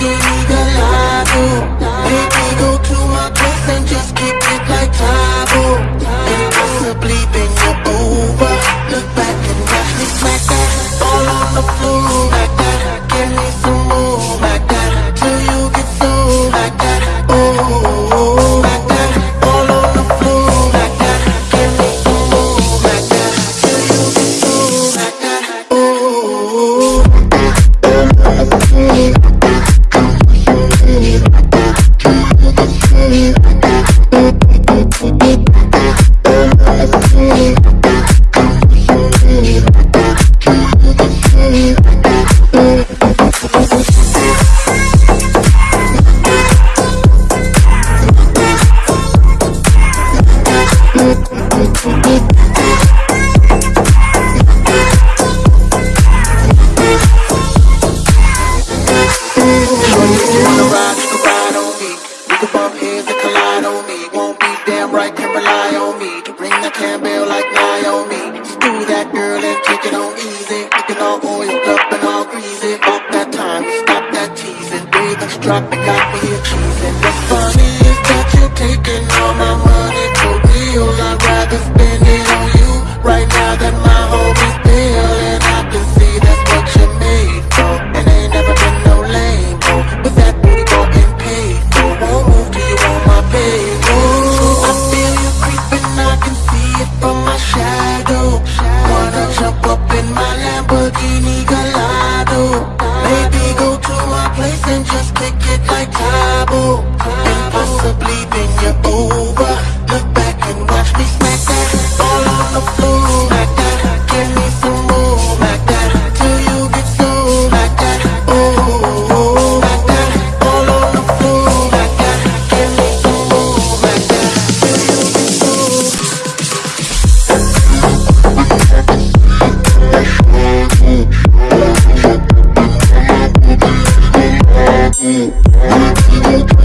get Baby, go to my place and just keep it like over Look back and watch me smack that All on the floor. you. hand bill like nine on. Screw that girl and take it on easy. Looking all oiled up and all greasy. Off that time, stop that teasing. Baby, and strap, it got me here. Hey.